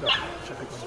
Да, сейчас я понял.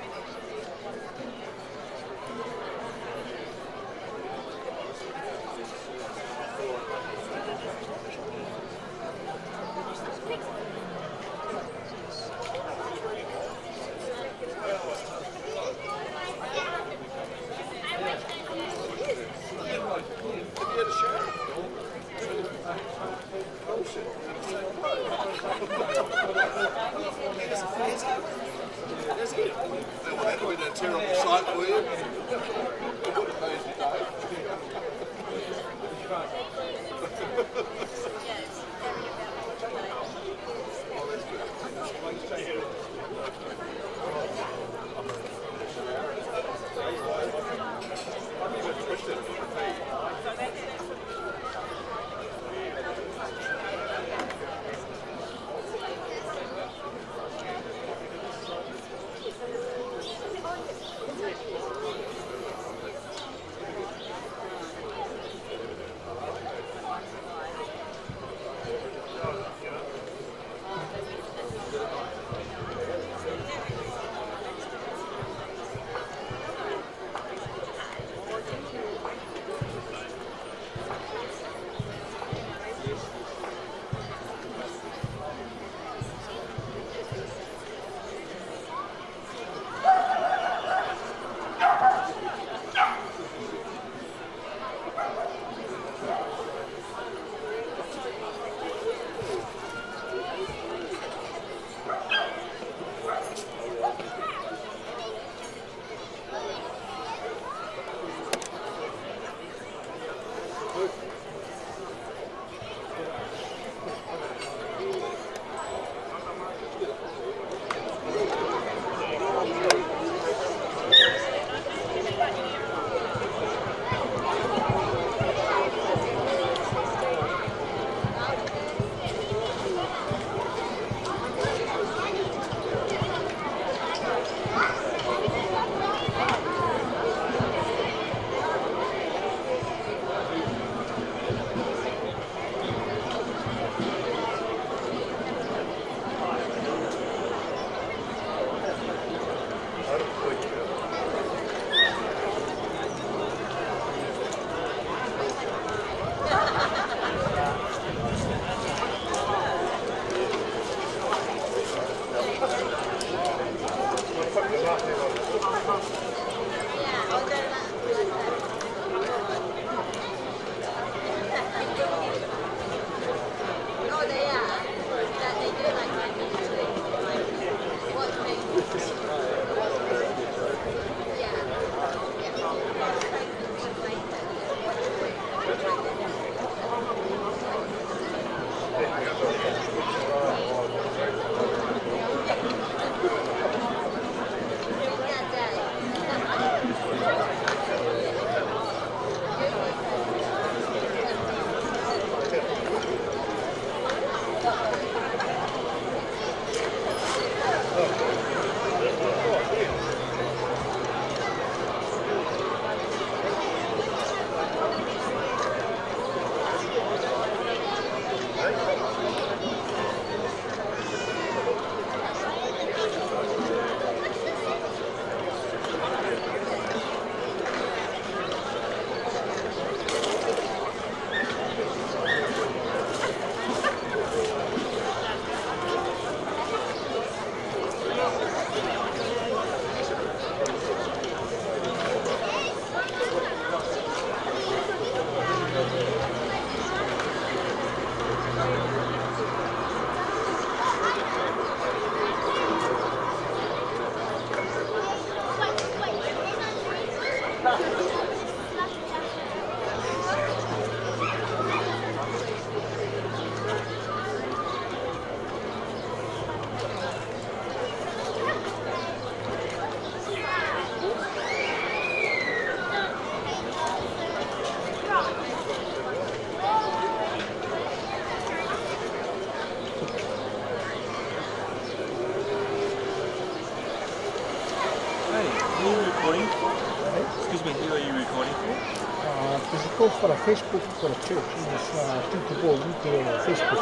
Facebook for a church. It's uh, I to go into uh, Facebook.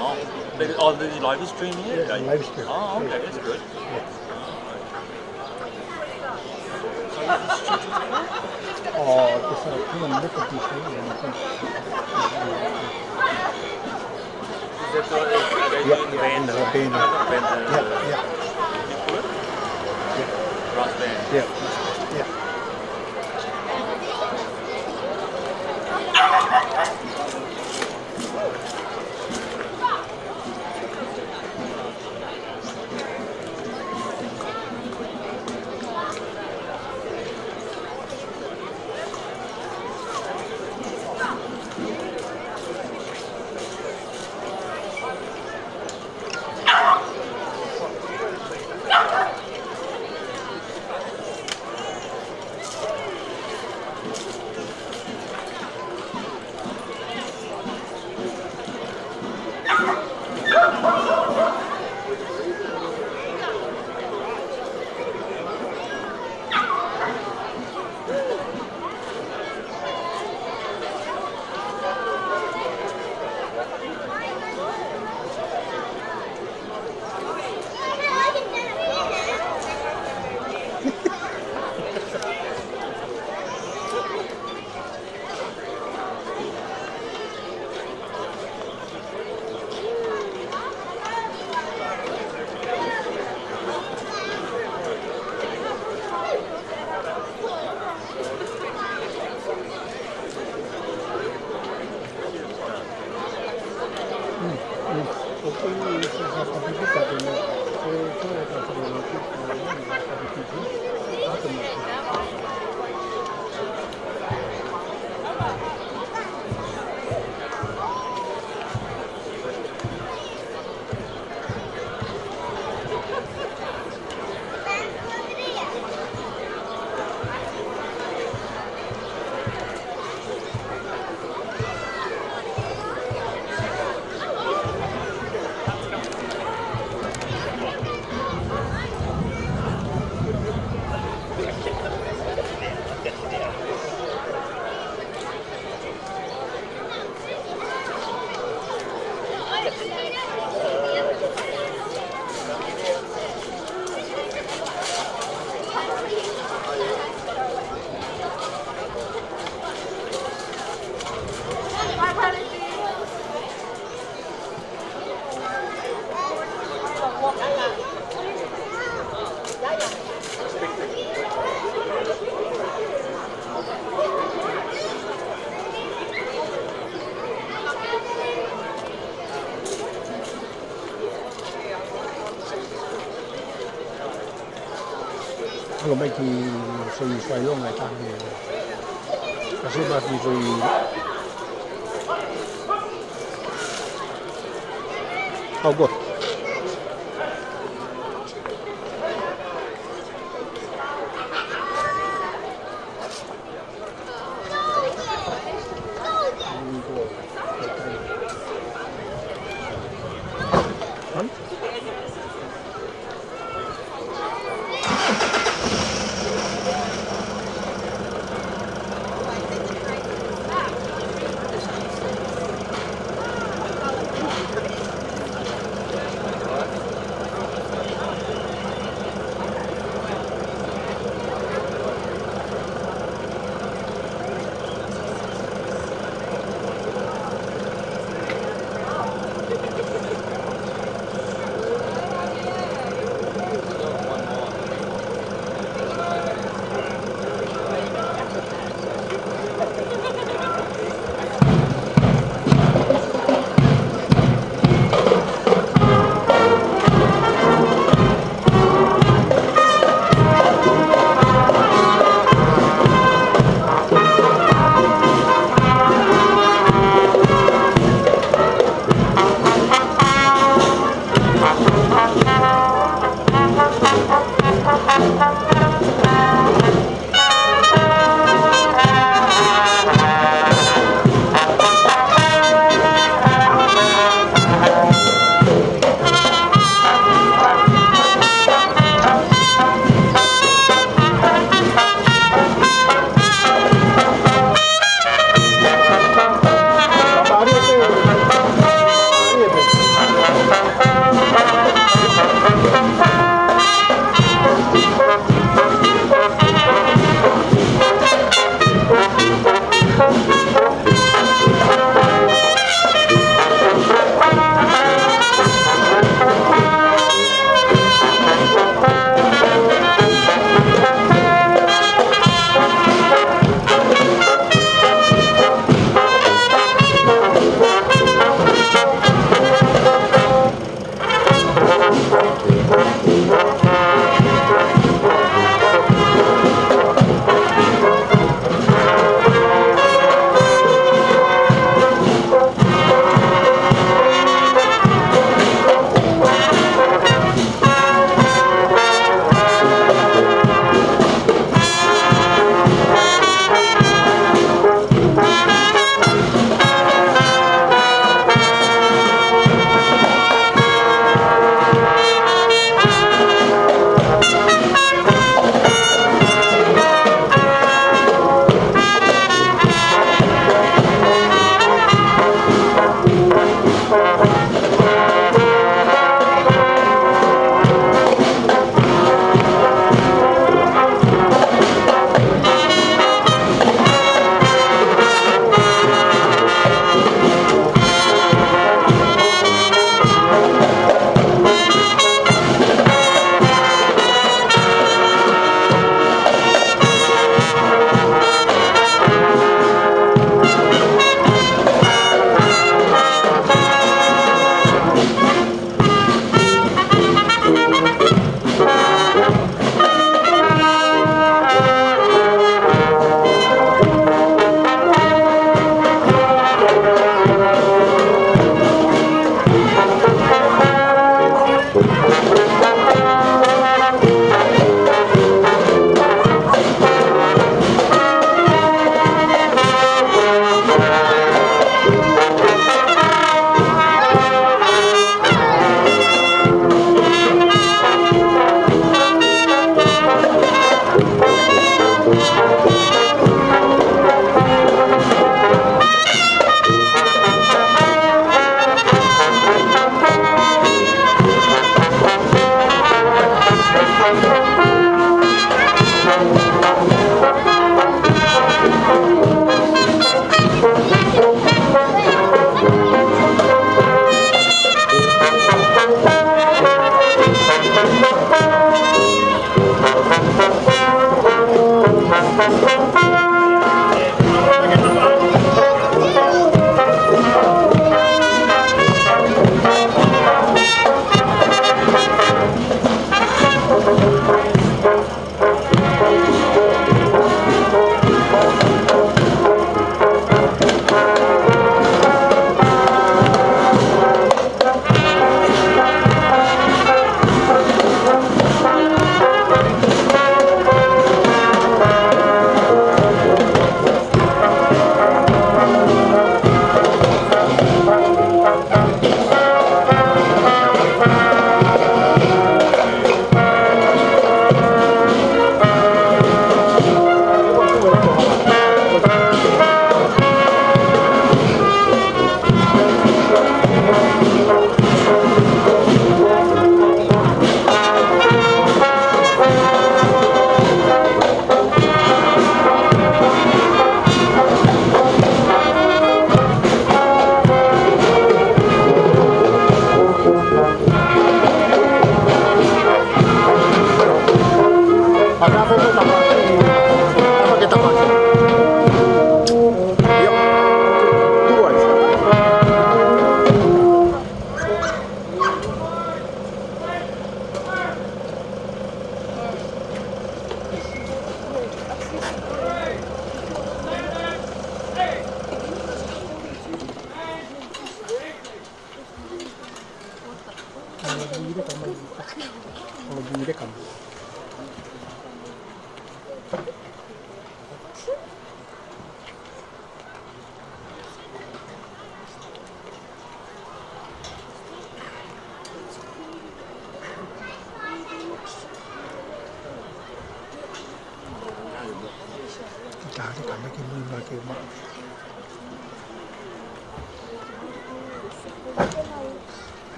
Oh, they, oh, the live stream here? Yeah, live stream. Oh, okay, that's good. Oh, just come and look at this thing and I think. Is that what are they Yeah, yeah, band? it's a band. Band, Yeah, 注。好过。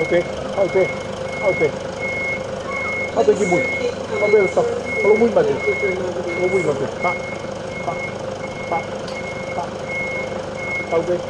okay okay okay okay good move okay let's go follow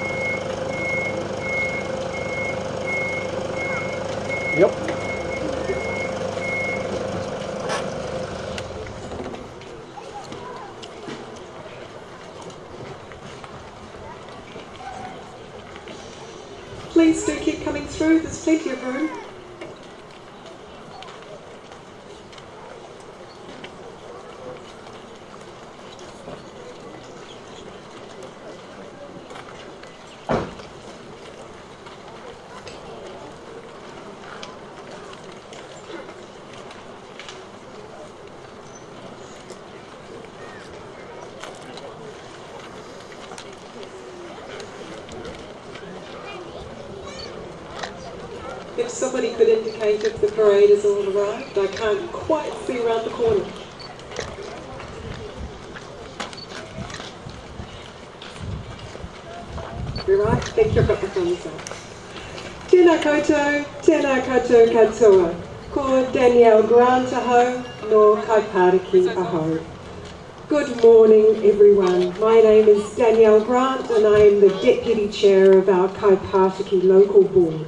parade has arrived, I can't quite see around the corner. You're right, thank you, I've got the thumbs up. Tēnā koutou, tēnā koutou katoa. Ko Danielle Grant aho, no Kaipātiki aho. Good morning, everyone. My name is Danielle Grant, and I am the Deputy Chair of our Kaipātiki Local Board.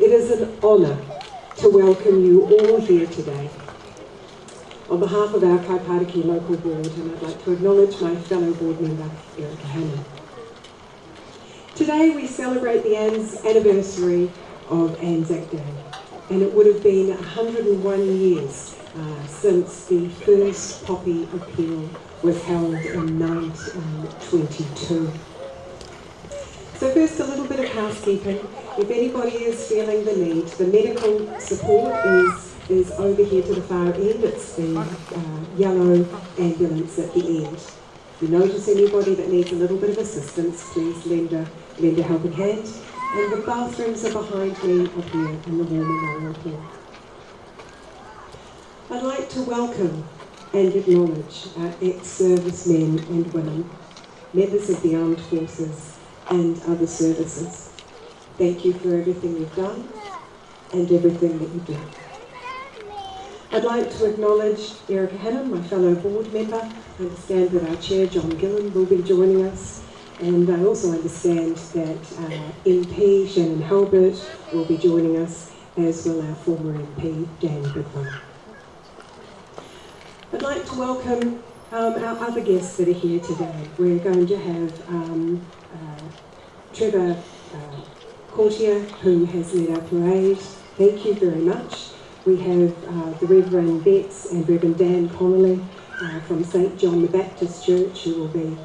It is an honour to welcome you all here today. On behalf of our Kaipātiki Local Board, and I'd like to acknowledge my fellow board member, Erica Hannam. Today we celebrate the Anne's anniversary of Anzac Day, and it would have been 101 years uh, since the first Poppy appeal was held in 1922. So first, a little bit of housekeeping. If anybody is feeling the need, the medical support is, is over here to the far end. It's the uh, yellow ambulance at the end. If you notice anybody that needs a little bit of assistance, please lend a, lend a helping hand. And the bathrooms are behind me up here in the war memorial hall. I'd like to welcome and acknowledge our ex-servicemen and women, members of the armed forces and other services. Thank you for everything you've done and everything that you do. I'd like to acknowledge Erica Hannam, my fellow board member. I understand that our chair, John Gillon, will be joining us. And I also understand that uh, MP Shanan Halbert will be joining us, as will our former MP Dan Goodwin. I'd like to welcome um, our other guests that are here today. We're going to have um, uh, Trevor uh, Courtier, who has led our parade. Thank you very much. We have uh, the Reverend Betts and Reverend Dan Connolly uh, from St John the Baptist Church, who will be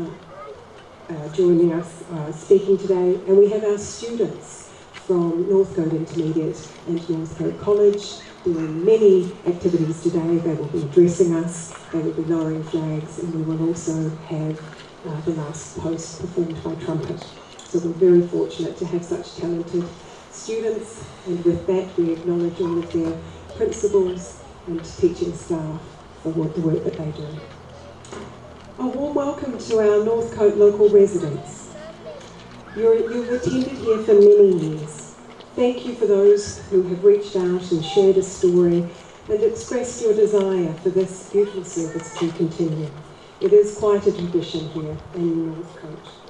uh, uh, joining us uh, speaking today. And we have our students from Northcote Intermediate and Northcote College doing many activities today. They will be addressing us, they will be lowering flags, and we will also have uh, the last post performed by trumpet. So we're very fortunate to have such talented students, and with that we acknowledge all of their principals and teaching staff for the work that they do. A warm welcome to our Northcote local residents. You're, you've attended here for many years. Thank you for those who have reached out and shared a story and expressed your desire for this beautiful service to continue. It is quite a tradition here in Northcote.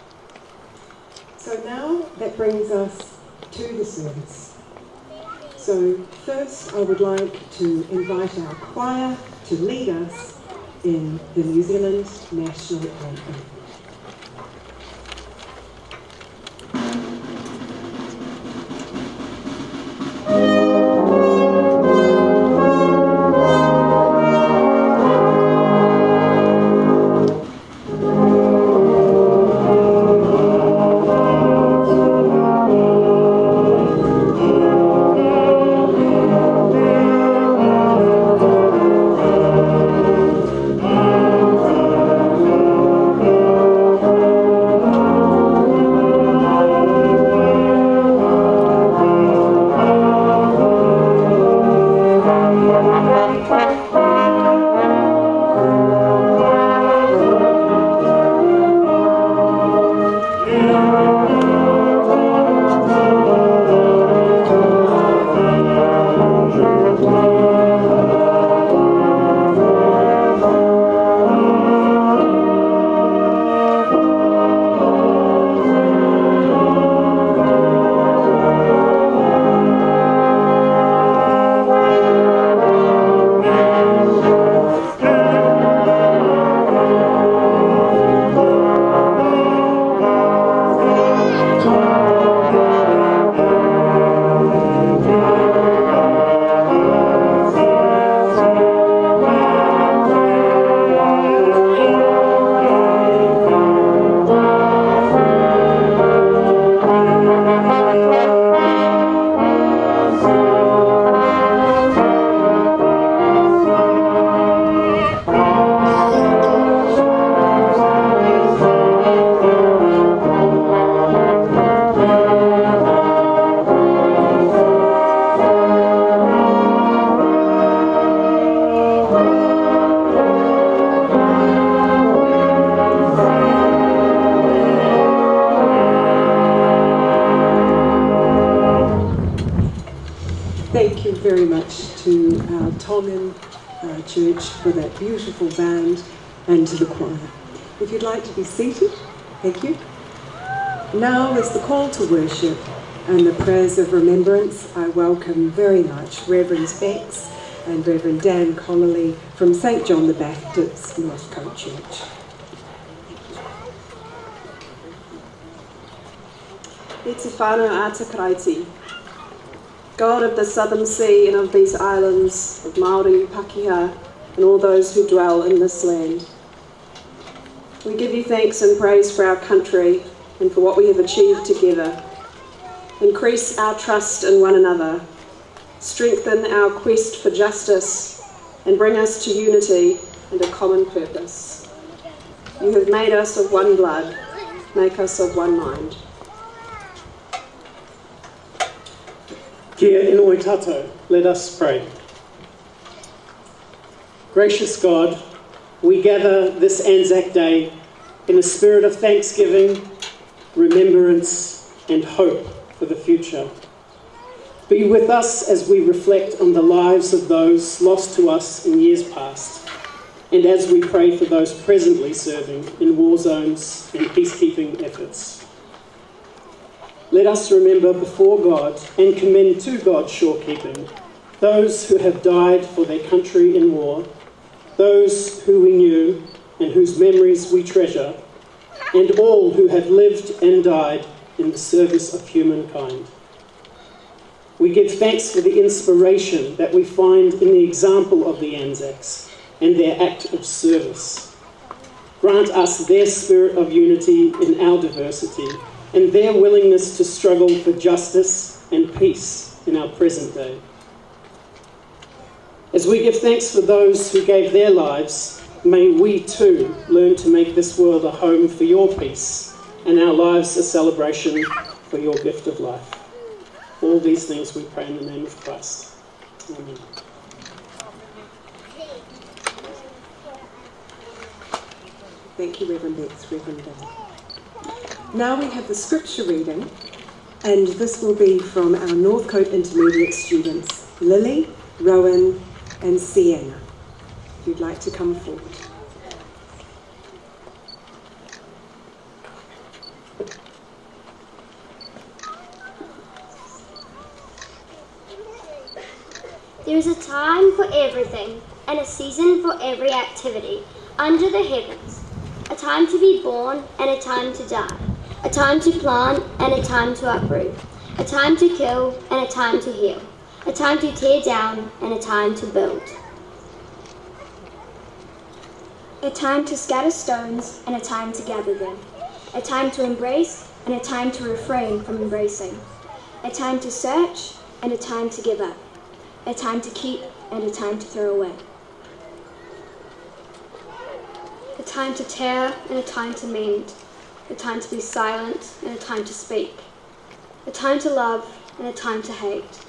So now that brings us to the service. So first I would like to invite our choir to lead us in the New Zealand National Anthem. If you'd like to be seated, thank you. Now is the call to worship and the prayers of remembrance. I welcome very much Reverend Bex and Reverend Dan Connolly from St John the Baptist Northcote Church. Itifano Atakaraiti, God of the southern sea and of these islands, of Maori, Pakeha, and all those who dwell in this land. Thanks and praise for our country and for what we have achieved together. Increase our trust in one another, strengthen our quest for justice, and bring us to unity and a common purpose. You have made us of one blood, make us of one mind. Kia inoi tātou, let us pray. Gracious God, we gather this Anzac Day in a spirit of thanksgiving, remembrance, and hope for the future. Be with us as we reflect on the lives of those lost to us in years past, and as we pray for those presently serving in war zones and peacekeeping efforts. Let us remember before God and commend to God's shorekeeping those who have died for their country in war, those who we knew and whose memories we treasure, and all who have lived and died in the service of humankind. We give thanks for the inspiration that we find in the example of the Anzacs and their act of service. Grant us their spirit of unity in our diversity and their willingness to struggle for justice and peace in our present day. As we give thanks for those who gave their lives, may we too learn to make this world a home for your peace and our lives a celebration for your gift of life. All these things we pray in the name of Christ. Amen. Thank you, Reverend Bex, Reverend Dan. Now we have the scripture reading, and this will be from our Northcote Intermediate students, Lily, Rowan, and Sienna. If you'd like to come forward. There is a time for everything and a season for every activity under the heavens. A time to be born and a time to die. A time to plant and a time to uproot. A time to kill and a time to heal. A time to tear down and a time to build. A time to scatter stones and a time to gather them. A time to embrace and a time to refrain from embracing. A time to search and a time to give up. A time to keep and a time to throw away. A time to tear and a time to mend. A time to be silent and a time to speak. A time to love and a time to hate.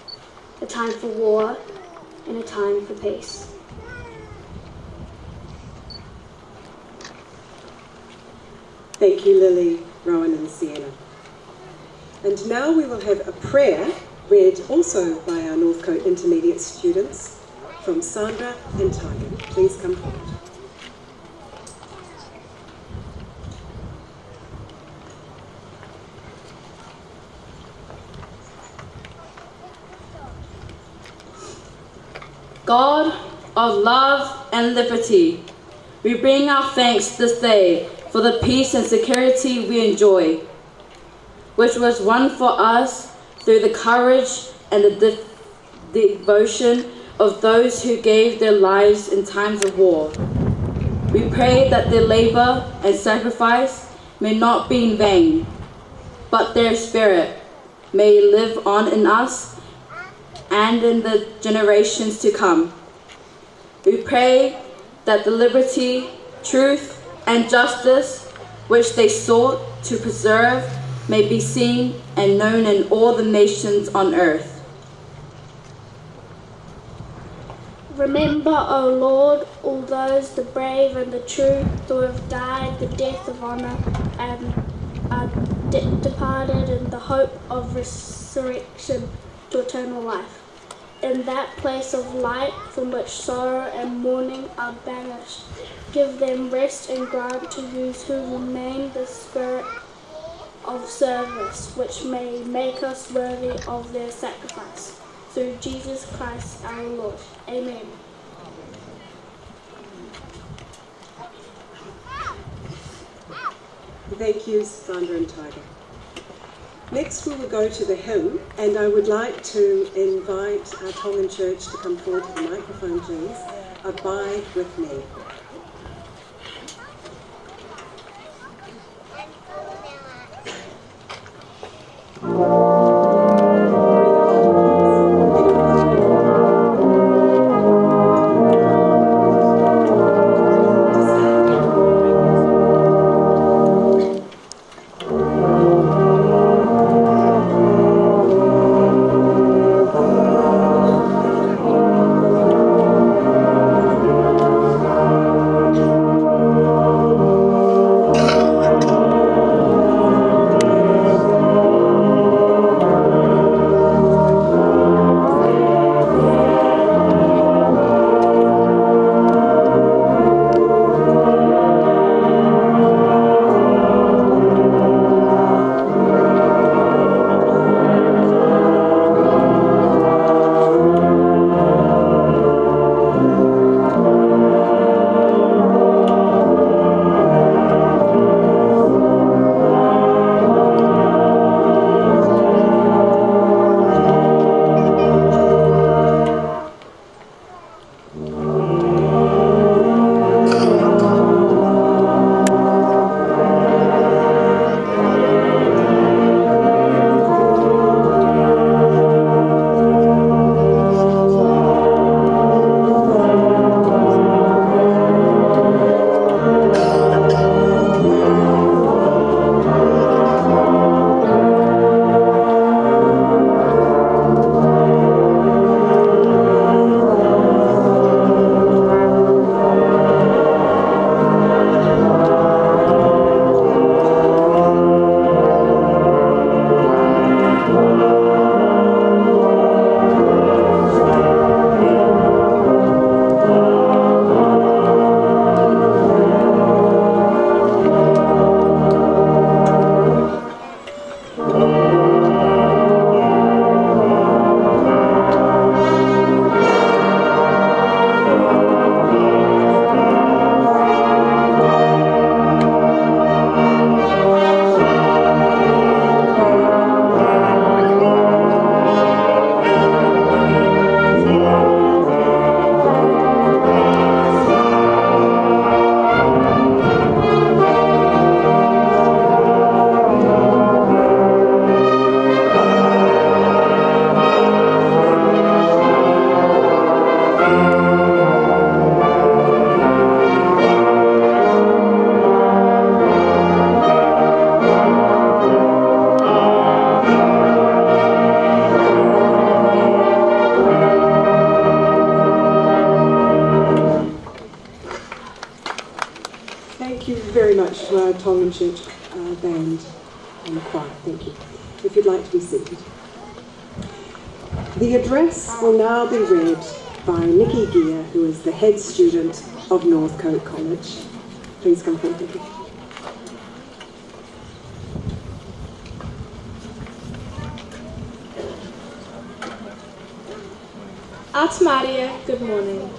A time for war and a time for peace. Thank you, Lily, Rowan, and Sienna. And now we will have a prayer read also by our Northcote Intermediate students from Sandra and Tiger. Please come forward. God of love and liberty, we bring our thanks this day for the peace and security we enjoy, which was won for us through the courage and the de- devotion of those who gave their lives in times of war. We pray that their labor and sacrifice may not be in vain, but their spirit may live on in us and in the generations to come. We pray that the liberty, truth, and justice which they sought to preserve may be seen and known in all the nations on earth. Remember, O Lord, all those, the brave and the true, who have died the death of honour and are de- departed in the hope of resurrection to eternal life. In that place of light from which sorrow and mourning are banished. Give them rest and grant to those who remain the spirit of service, which may make us worthy of their sacrifice. Through Jesus Christ our Lord. Amen. Thank you, Sandra and Tiger. Next, we will go to the hymn, and I would like to invite our Tongan Church to come forward to the microphone, please. Abide with me. head student of Northcote College. Please come forward, Nikki. Atamaria, good morning.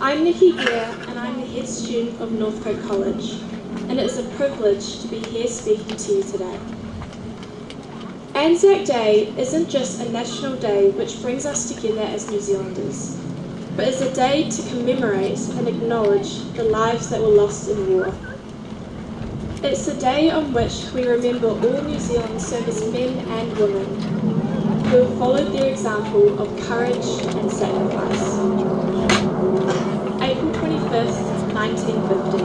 I'm Nikki Gear and I'm the head student of Northcote College and it is a privilege to be here speaking to you today. Anzac Day isn't just a national day which brings us together as New Zealanders, but is a day to commemorate and acknowledge the lives that were lost in war. It's a day on which we remember all New Zealand servicemen and women who have followed their example of courage and sacrifice. April 25th, 1950.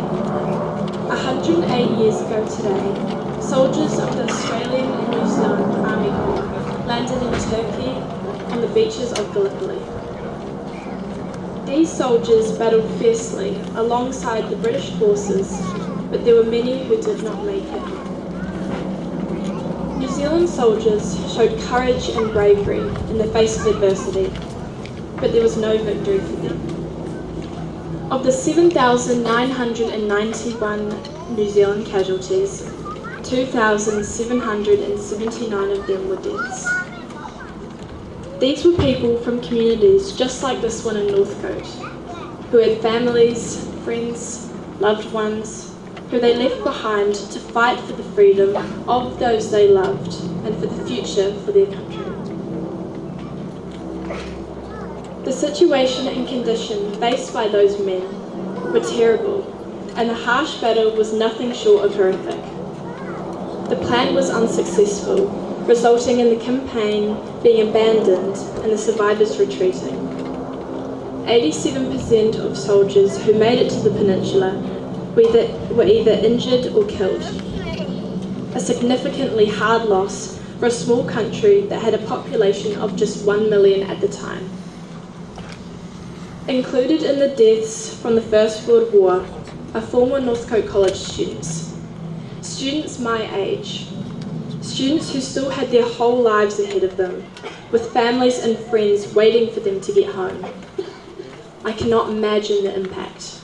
108 years ago today, soldiers of the Australian and New Zealand Army Corps landed in Turkey on the beaches of Gallipoli. These soldiers battled fiercely alongside the British forces, but there were many who did not make it. New Zealand soldiers showed courage and bravery in the face of adversity. but there was no victory for them. Of the 7,991 New Zealand casualties, 2,779 of them were deaths. These were people from communities just like this one in Northcote, who had families, friends, loved ones, who they left behind to fight for the freedom of those they loved and for the future for their country. The situation and condition faced by those men were terrible, and the harsh battle was nothing short of horrific. The plan was unsuccessful, resulting in the campaign being abandoned and the survivors retreating. 87% of soldiers who made it to the peninsula were either, were either injured or killed. A significantly hard loss for a small country that had a population of just 1 million at the time. Included in the deaths from the First World War are former Northcote College students. Students my age. Students who still had their whole lives ahead of them, with families and friends waiting for them to get home. I cannot imagine the impact.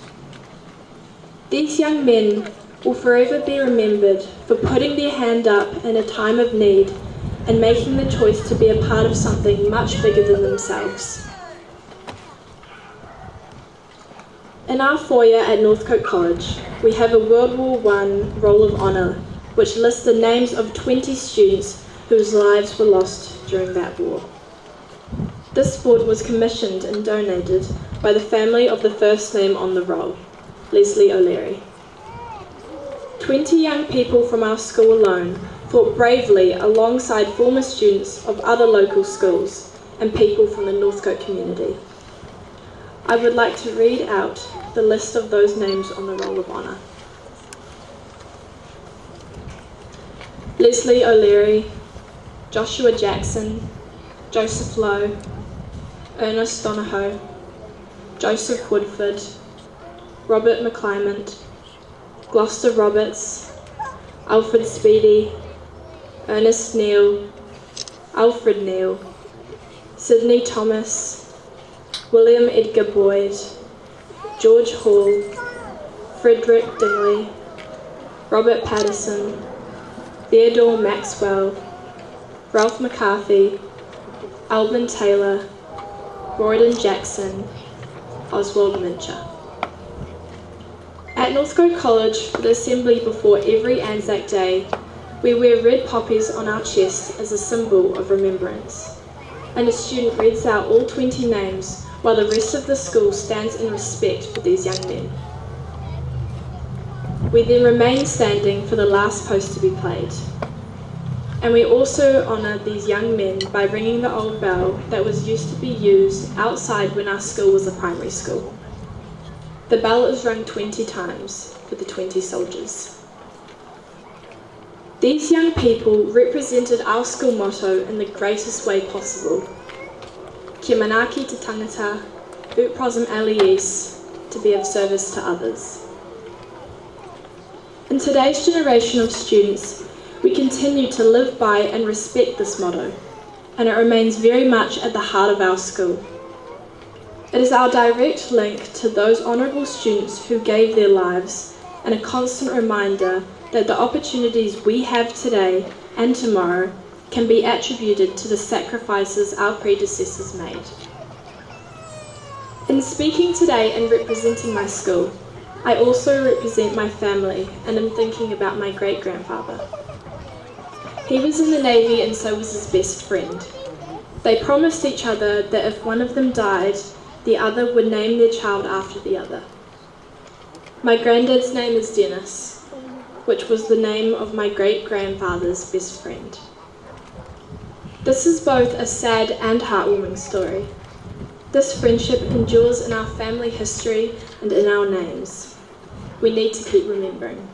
These young men will forever be remembered for putting their hand up in a time of need and making the choice to be a part of something much bigger than themselves. In our foyer at Northcote College, we have a World War I Roll of Honour, which lists the names of 20 students whose lives were lost during that war. This board was commissioned and donated by the family of the first name on the roll, Leslie O'Leary. 20 young people from our school alone fought bravely alongside former students of other local schools and people from the Northcote community. I would like to read out the list of those names on the Roll of Honour. Leslie O'Leary, Joshua Jackson, Joseph Lowe, Ernest Donahoe, Joseph Woodford, Robert McClymont, Gloucester Roberts, Alfred Speedy, Ernest Neal, Alfred Neal, Sidney Thomas, William Edgar Boyd, George Hall, Frederick Dingley, Robert Patterson, Theodore Maxwell, Ralph McCarthy, Alban Taylor, Royden Jackson, Oswald Mincher. At Northcote College, for the assembly before every Anzac Day, we wear red poppies on our chest as a symbol of remembrance. And a student reads out all 20 names while the rest of the school stands in respect for these young men. We then remain standing for the last post to be played. And we also honour these young men by ringing the old bell that was used to be used outside when our school was a primary school. The bell is rung 20 times for the 20 soldiers. These young people represented our school motto in the greatest way possible Kia manaki te tangata, ut prosim to be of service to others. In today's generation of students, we continue to live by and respect this motto, and it remains very much at the heart of our school. It is our direct link to those honourable students who gave their lives and a constant reminder that the opportunities we have today and tomorrow can be attributed to the sacrifices our predecessors made. In speaking today and representing my school, I also represent my family and am thinking about my great grandfather. He was in the Navy and so was his best friend. They promised each other that if one of them died, the other would name their child after the other. My granddad's name is Dennis, which was the name of my great grandfather's best friend. This is both a sad and heartwarming story. This friendship endures in our family history and in our names. We need to keep remembering.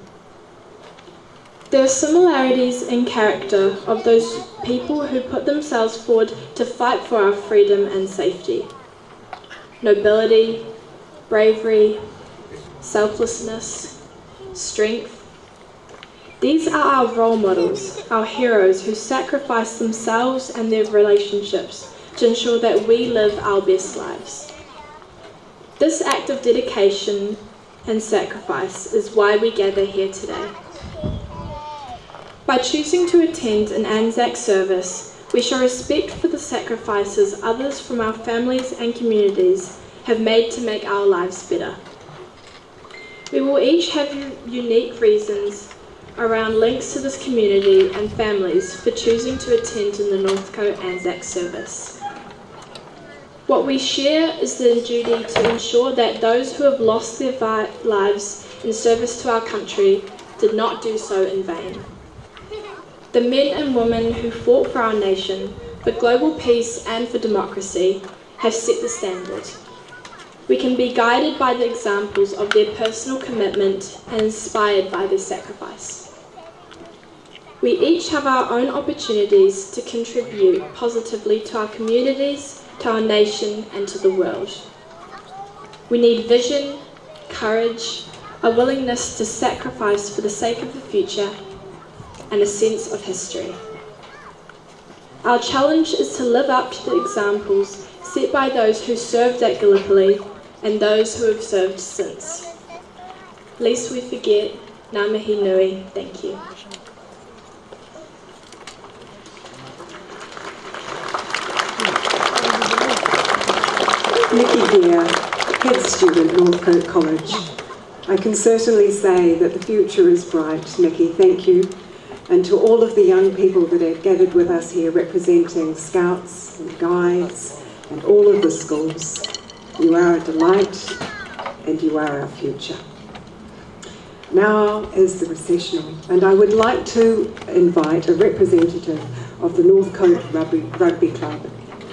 There are similarities in character of those people who put themselves forward to fight for our freedom and safety. Nobility, bravery, selflessness, strength, these are our role models, our heroes who sacrifice themselves and their relationships to ensure that we live our best lives. This act of dedication and sacrifice is why we gather here today. By choosing to attend an Anzac service, we show respect for the sacrifices others from our families and communities have made to make our lives better. We will each have unique reasons around links to this community and families for choosing to attend in the Northcote Anzac service. What we share is the duty to ensure that those who have lost their lives in service to our country did not do so in vain. The men and women who fought for our nation, for global peace and for democracy, have set the standard. We can be guided by the examples of their personal commitment and inspired by their sacrifice. We each have our own opportunities to contribute positively to our communities, to our nation, and to the world. We need vision, courage, a willingness to sacrifice for the sake of the future, and a sense of history. Our challenge is to live up to the examples set by those who served at Gallipoli and those who have served since. Lest we forget, Ngā mihi nui, thank you. Nikki here, head student, Northcote College. I can certainly say that the future is bright. Nikki, thank you. And to all of the young people that are gathered with us here representing Scouts and Guides and all of the schools, you are a delight and you are our future. Now is the recessional, and I would like to invite a representative of the Northcote Rugby, Rugby Club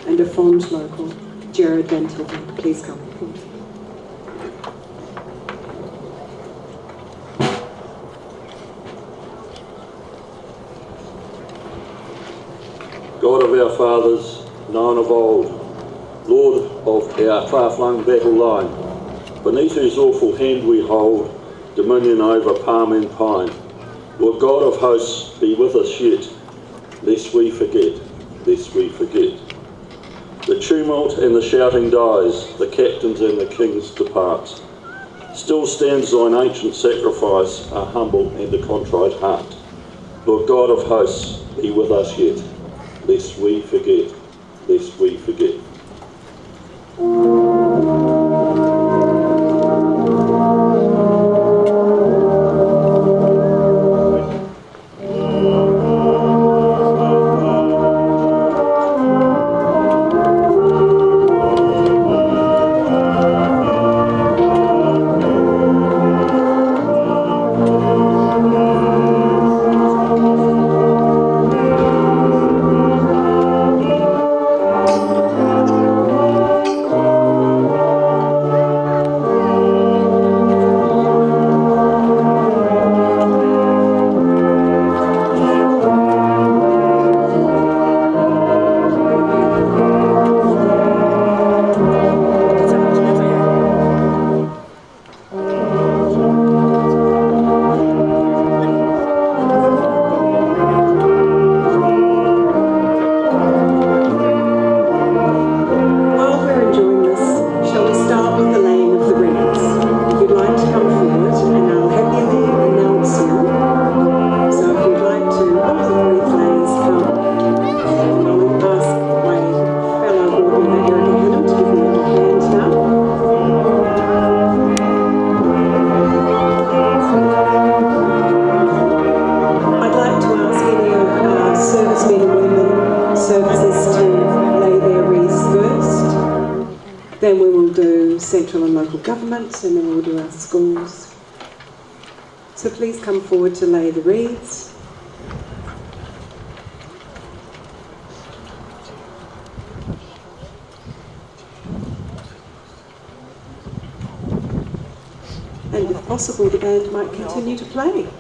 and a fond local, Jared Tilton. Please come. God of our fathers, known of old, Lord of our far-flung battle line, beneath whose awful hand we hold dominion over palm and pine. will God of hosts, be with us yet, lest we forget, lest we forget. The tumult and the shouting dies, the captains and the kings depart. Still stands thine ancient sacrifice, a humble and a contrite heart. Lord God of hosts, be with us yet, lest we forget, lest we forget. Possible, the band might continue to play.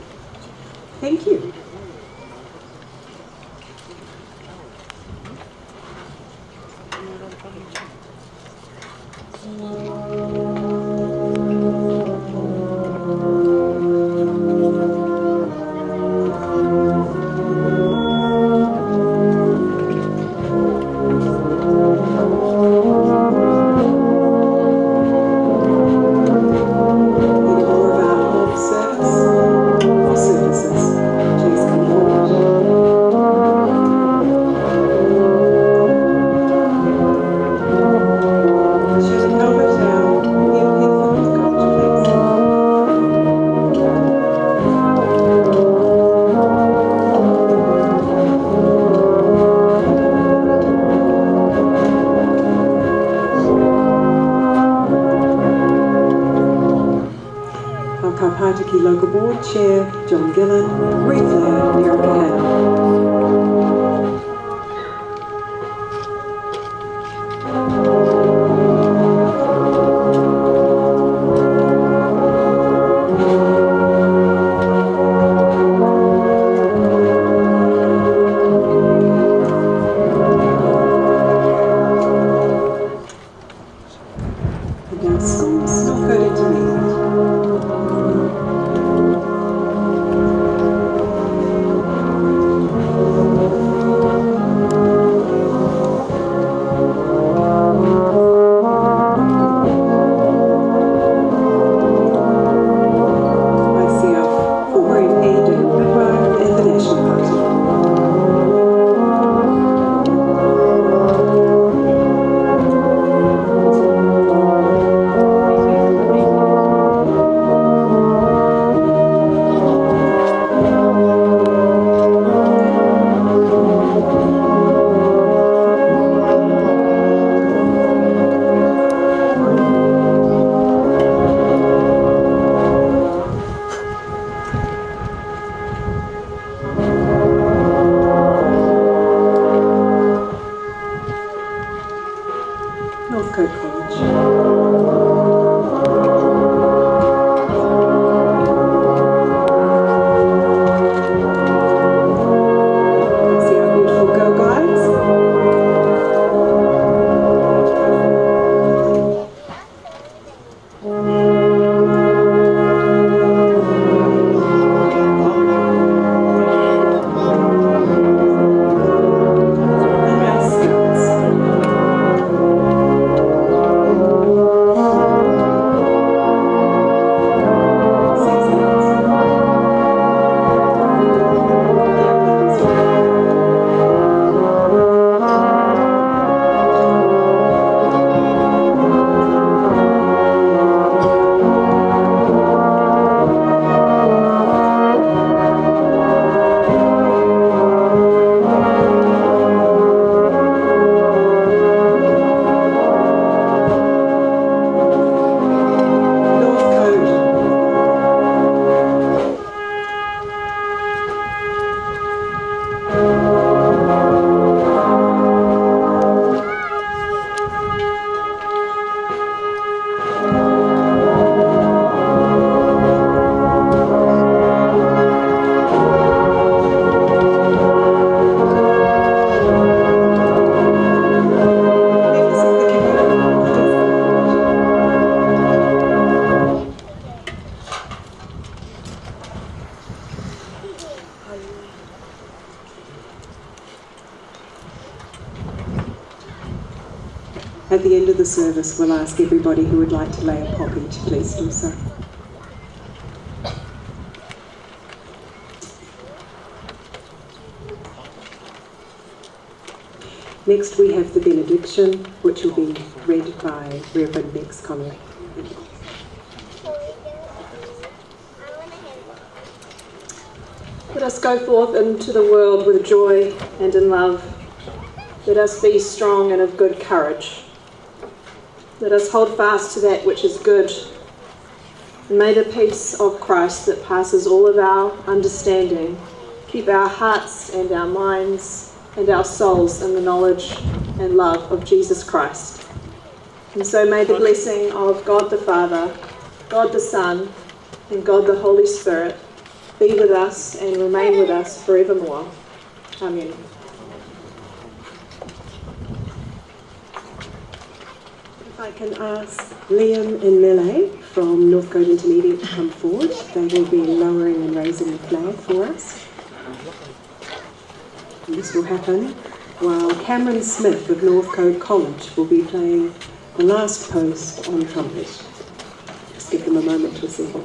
We'll ask everybody who would like to lay a poppy to please do so. Next, we have the benediction, which will be read by Reverend Max Connolly. Let us go forth into the world with joy and in love. Let us be strong and of good courage. Let us hold fast to that which is good. And may the peace of Christ that passes all of our understanding keep our hearts and our minds and our souls in the knowledge and love of Jesus Christ. And so may the blessing of God the Father, God the Son, and God the Holy Spirit be with us and remain with us forevermore. Amen. If I can ask Liam and Mele from Northcote Intermediate to come forward, they will be lowering and raising the flag for us. And this will happen while Cameron Smith of Northcote College will be playing the last post on trumpet. Just give them a moment to assemble.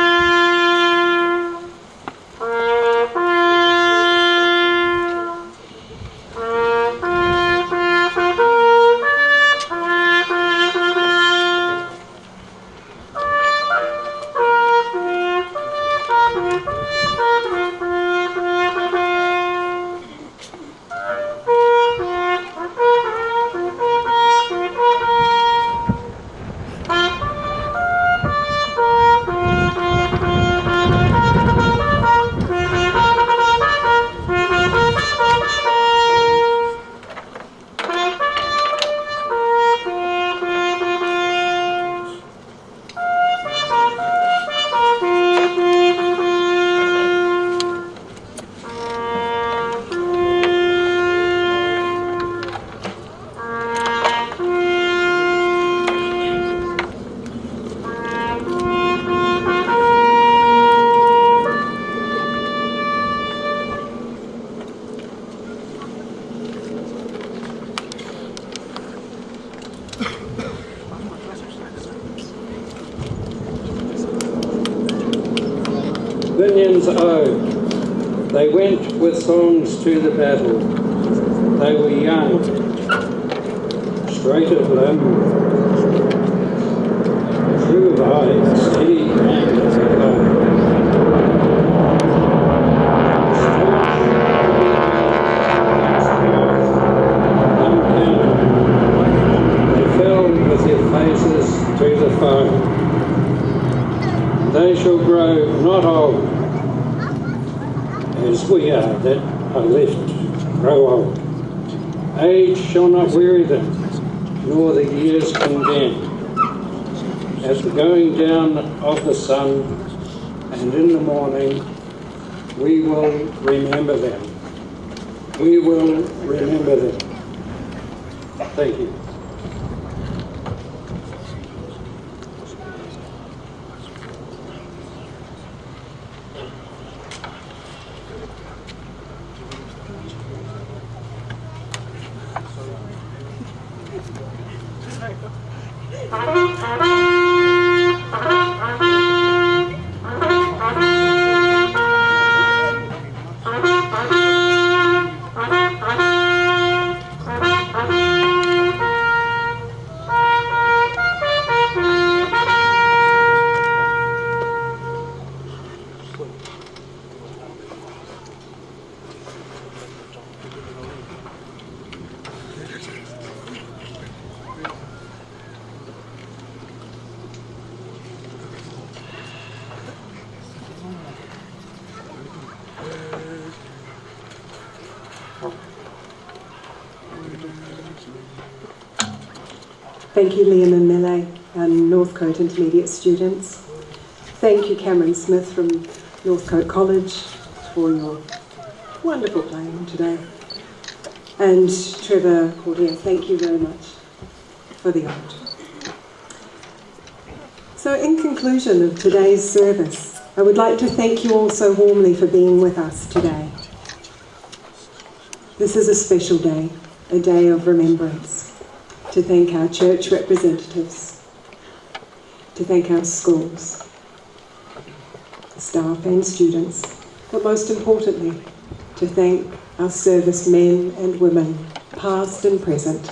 with songs to the battle. They were young, straight of limb, true of eye, steady and alone. They fell with their faces to the foe. They shall grow not old, as we are that are left grow old. Age shall not weary them, nor the years condemn. At the going down of Thank you, Liam and Mele, and Northcote Intermediate students. Thank you, Cameron Smith from Northcote College, for your wonderful playing today. And Trevor Cordier, thank you very much for the art. So, in conclusion of today's service, I would like to thank you all so warmly for being with us today. This is a special day, a day of remembrance to thank our church representatives, to thank our schools, staff and students, but most importantly, to thank our servicemen and women, past and present,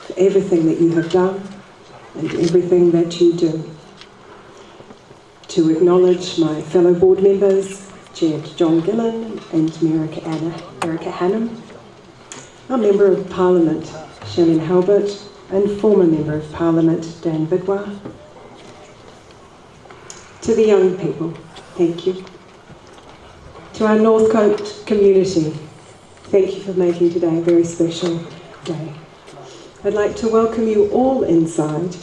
for everything that you have done and everything that you do. To acknowledge my fellow board members, Chair John Gillon and Merica, Anna, Erica Hannam, our Member of Parliament, Shanan Halbert, and former Member of Parliament, Dan Bidois. To the young people, thank you. To our Northcote community, thank you for making today a very special day. I'd like to welcome you all inside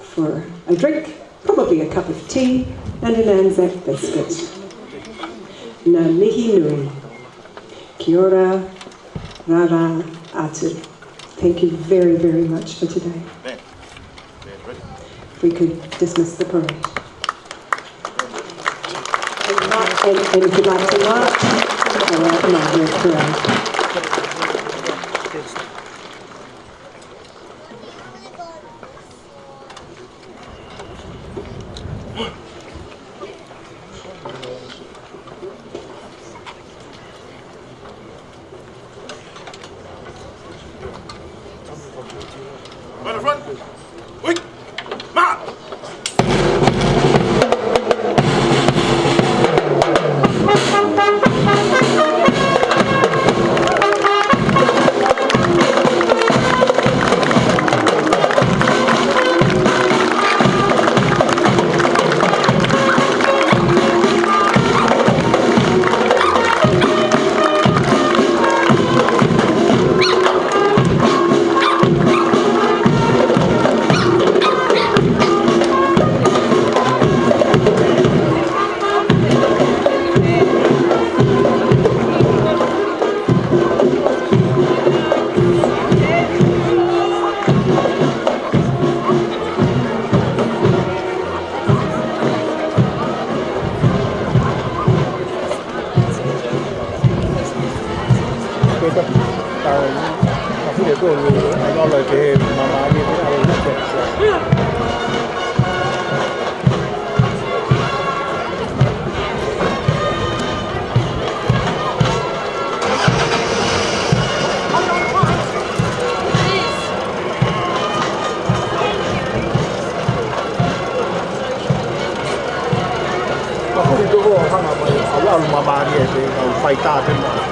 for a drink, probably a cup of tea, and an Anzac biscuit. Ngā mihi nui. Kia ora, rara atu. Thank you very, very much for today. If we could dismiss the parade. And, and if you'd like to march, all right, come on, here's parade. 大镇馆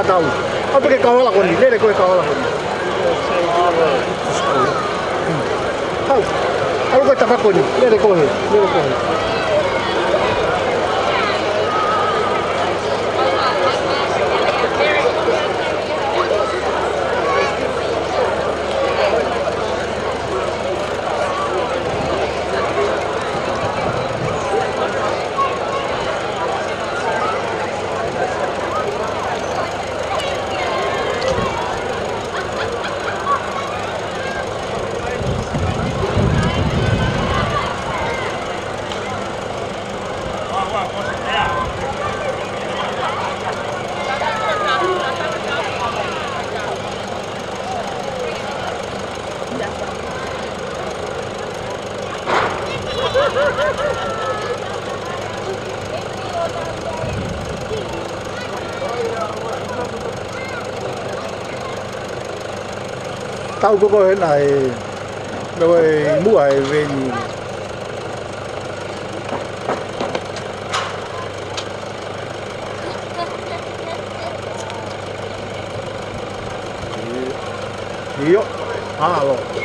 nggak tahu que pakai kawal aku nih dari kue kawal aku tahu? Kalau kue tabak ele dari kue dari kue tahu kok thế này rồi mũi về Yo, halo.